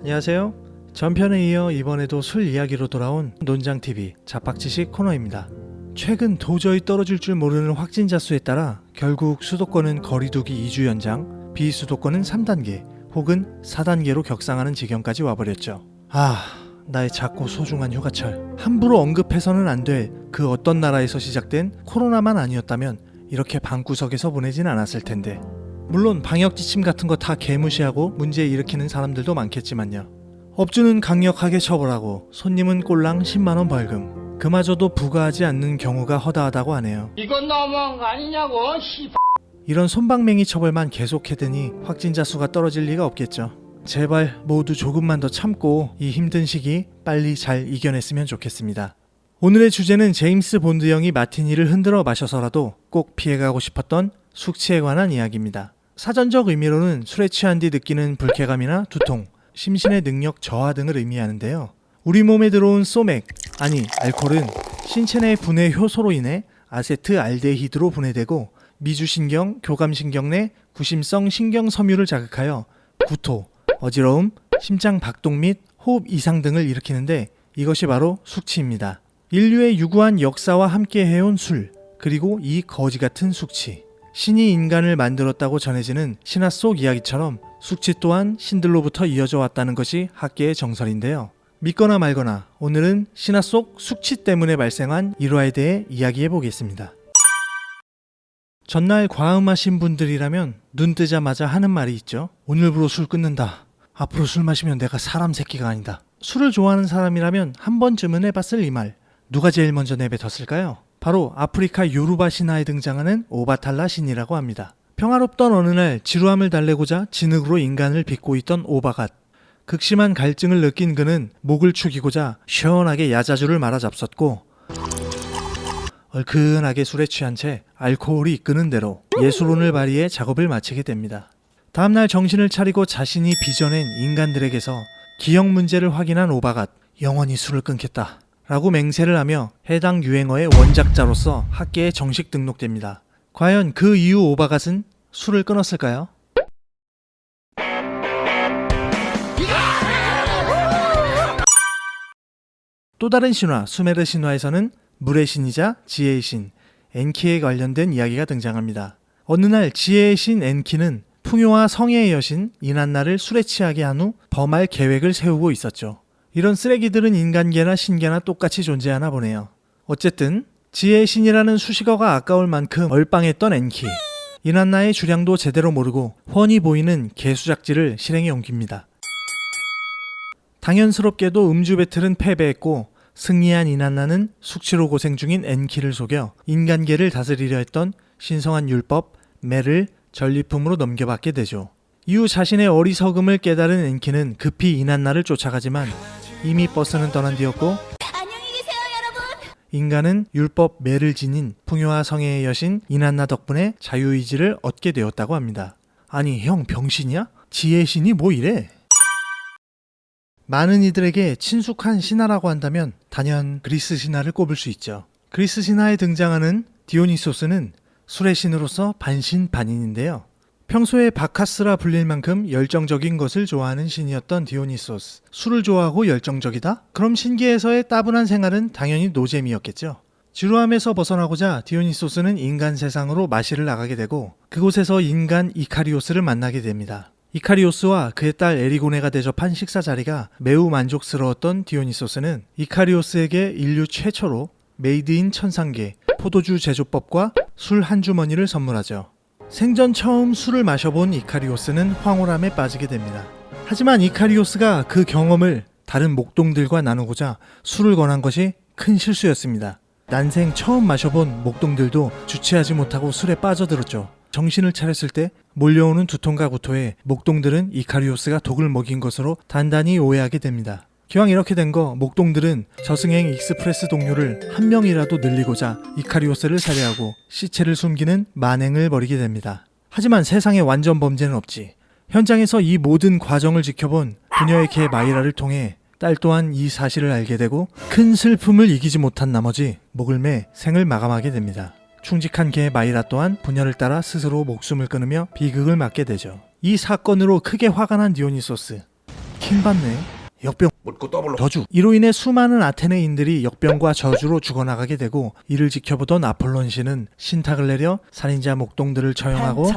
안녕하세요. 전편에 이어 이번에도 술 이야기로 돌아온 논장TV 자박지식 코너입니다. 최근 도저히 떨어질 줄 모르는 확진자 수에 따라 결국 수도권은 거리두기 2주 연장, 비수도권은 3단계 혹은 4단계로 격상하는 지경까지 와버렸죠. 아, 나의 작고 소중한 휴가철. 함부로 언급해서는 안 될 그 어떤 나라에서 시작된 코로나만 아니었다면 이렇게 방구석에서 보내진 않았을 텐데. 물론 방역 지침 같은 거 다 개무시하고 문제 일으키는 사람들도 많겠지만요. 업주는 강력하게 처벌하고 손님은 꼴랑 10만 원 벌금. 그마저도 부과하지 않는 경우가 허다하다고 하네요. 이건 너무한 거 아니냐고 씨. 이런 솜방망이 처벌만 계속해대니 확진자 수가 떨어질 리가 없겠죠. 제발 모두 조금만 더 참고 이 힘든 시기 빨리 잘 이겨냈으면 좋겠습니다. 오늘의 주제는 제임스 본드 형이 마티니를 흔들어 마셔서라도 꼭 피해가고 싶었던 숙취에 관한 이야기입니다. 사전적 의미로는 술에 취한 뒤 느끼는 불쾌감이나 두통, 심신의 능력 저하 등을 의미하는데요. 우리 몸에 들어온 소맥, 아니 알코올은 신체 내 분해 효소로 인해 아세트알데히드로 분해되고 미주신경, 교감신경 내 구심성 신경 섬유를 자극하여 구토, 어지러움, 심장 박동 및 호흡 이상 등을 일으키는데 이것이 바로 숙취입니다. 인류의 유구한 역사와 함께 해온 술, 그리고 이 거지 같은 숙취. 신이 인간을 만들었다고 전해지는 신화 속 이야기처럼 숙취 또한 신들로부터 이어져 왔다는 것이 학계의 정설인데요. 믿거나 말거나 오늘은 신화 속 숙취 때문에 발생한 일화에 대해 이야기해 보겠습니다. 전날 과음하신 분들이라면 눈 뜨자마자 하는 말이 있죠. 오늘부로 술 끊는다. 앞으로 술 마시면 내가 사람 새끼가 아니다. 술을 좋아하는 사람이라면 한 번쯤은 해봤을 이 말. 누가 제일 먼저 내뱉었을까요? 바로 아프리카 요루바 신화에 등장하는 오바탈라 신이라고 합니다. 평화롭던 어느 날 지루함을 달래고자 진흙으로 인간을 빚고 있던 오바갓. 극심한 갈증을 느낀 그는 목을 축이고자 시원하게 야자주를 말아 잡섰고 얼큰하게 술에 취한 채 알코올이 이끄는 대로 예술론을 발휘해 작업을 마치게 됩니다. 다음날 정신을 차리고 자신이 빚어낸 인간들에게서 기억 문제를 확인한 오바갓 영원히 술을 끊겠다 라고 맹세를 하며 해당 유행어의 원작자로서 학계에 정식 등록됩니다. 과연 그 이후 오바갓은 술을 끊었을까요? 또 다른 신화 수메르 신화에서는 물의 신이자 지혜의 신 엔키에 관련된 이야기가 등장합니다. 어느 날 지혜의 신 엔키는 풍요와 성애의 여신 이난나를 술에 취하게 한 후 범할 계획을 세우고 있었죠. 이런 쓰레기들은 인간계나 신계나 똑같이 존재하나 보네요. 어쨌든 지혜의 신이라는 수식어가 아까울 만큼 얼빵했던 엔키 이난나의 주량도 제대로 모르고 훤히 보이는 개수작질을 실행에 옮깁니다. 당연스럽게도 음주 배틀은 패배했고 승리한 이난나는 숙취로 고생 중인 엔키를 속여 인간계를 다스리려 했던 신성한 율법 매를 전리품으로 넘겨받게 되죠. 이후 자신의 어리석음을 깨달은 엔키는 급히 이난나를 쫓아가지만 이미 버스는 떠난 뒤였고. 인간은 율법 매를 지닌 풍요와 성애의 여신 이난나 덕분에 자유의지를 얻게 되었다고 합니다. 아니 형 병신이야? 지혜의 신이 뭐 이래? 많은 이들에게 친숙한 신화라고 한다면 단연 그리스 신화를 꼽을 수 있죠. 그리스 신화에 등장하는 디오니소스는 술의 신으로서 반신반인인데요. 평소에 바카스라 불릴 만큼 열정적인 것을 좋아하는 신이었던 디오니소스. 술을 좋아하고 열정적이다? 그럼 신기에서의 따분한 생활은 당연히 노잼이었겠죠. 지루함에서 벗어나고자 디오니소스는 인간 세상으로 마시를 나가게 되고 그곳에서 인간 이카리오스를 만나게 됩니다. 이카리오스와 그의 딸 에리고네가 대접한 식사 자리가 매우 만족스러웠던 디오니소스는 이카리오스에게 인류 최초로 Made in 천상계 포도주 제조법과 술 한 주머니를 선물하죠. 생전 처음 술을 마셔본 이카리오스는 황홀함에 빠지게 됩니다. 하지만 이카리오스가 그 경험을 다른 목동들과 나누고자 술을 권한 것이 큰 실수였습니다. 난생 처음 마셔본 목동들도 주체하지 못하고 술에 빠져들었죠. 정신을 차렸을 때 몰려오는 두통과 구토에 목동들은 이카리오스가 독을 먹인 것으로 단단히 오해하게 됩니다. 기왕 이렇게 된 거 목동들은 저승행 express 동료를 한 명이라도 늘리고자 이카리오스를 살해하고 시체를 숨기는 만행을 벌이게 됩니다. 하지만 세상에 완전 범죄는 없지. 현장에서 이 모든 과정을 지켜본 부녀의 개 마이라를 통해 딸 또한 이 사실을 알게 되고 큰 슬픔을 이기지 못한 나머지 목을 매 생을 마감하게 됩니다. 충직한 개 마이라 또한 부녀를 따라 스스로 목숨을 끊으며 비극을 맞게 되죠. 이 사건으로 크게 화가 난 디오니소스. 킹받네. 역병 저주. 이로 인해 수많은 아테네인들이 역병과 저주로 죽어나가게 되고 이를 지켜보던 아폴론 신은 신탁을 내려 살인자 목동들을 처형하고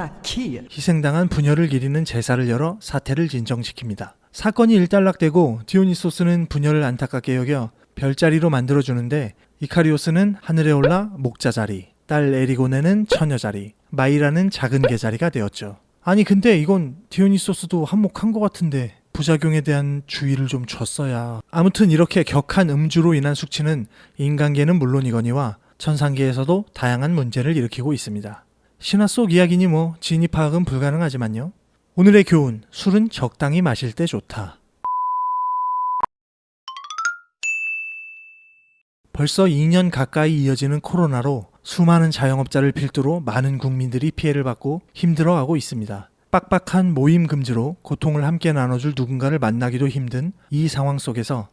희생당한 부녀를 기리는 제사를 열어 사태를 진정시킵니다. 사건이 일단락되고 디오니소스는 부녀를 안타깝게 여겨 별자리로 만들어주는데 이카리오스는 하늘에 올라 목자자리, 딸 에리고네는 처녀자리, 마이라는 작은 개자리가 되었죠. 아니 근데 이건 디오니소스도 한몫한 것 같은데 부작용에 대한 주의를 좀 줬어야. 아무튼 이렇게 격한 음주로 인한 숙취는 인간계는 물론이거니와 천상계에서도 다양한 문제를 일으키고 있습니다. 신화 속 이야기니 뭐 진입 파악은 불가능하지만요. 오늘의 교훈, 술은 적당히 마실 때 좋다. 벌써 2년 가까이 이어지는 코로나로 수많은 자영업자를 필두로 많은 국민들이 피해를 받고 힘들어하고 있습니다. 빡빡한 모임 금지로 고통을 함께 나눠줄 누군가를 만나기도 힘든 이 상황 속에서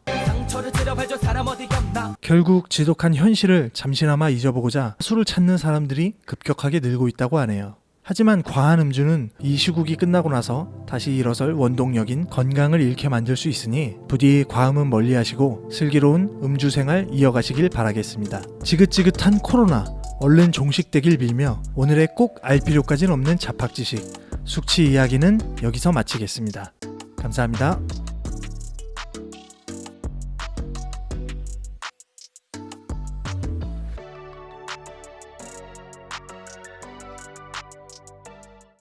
결국 지독한 현실을 잠시나마 잊어보고자 술을 찾는 사람들이 급격하게 늘고 있다고 하네요. 하지만 과한 음주는 이 시국이 끝나고 나서 다시 일어설 원동력인 건강을 잃게 만들 수 있으니 부디 과음은 멀리하시고 슬기로운 음주 생활 이어가시길 바라겠습니다. 지긋지긋한 코로나 얼른 종식되길 빌며 오늘의 꼭 알 필요까지는 없는 잡학 지식 숙취 이야기는 여기서 마치겠습니다. 감사합니다.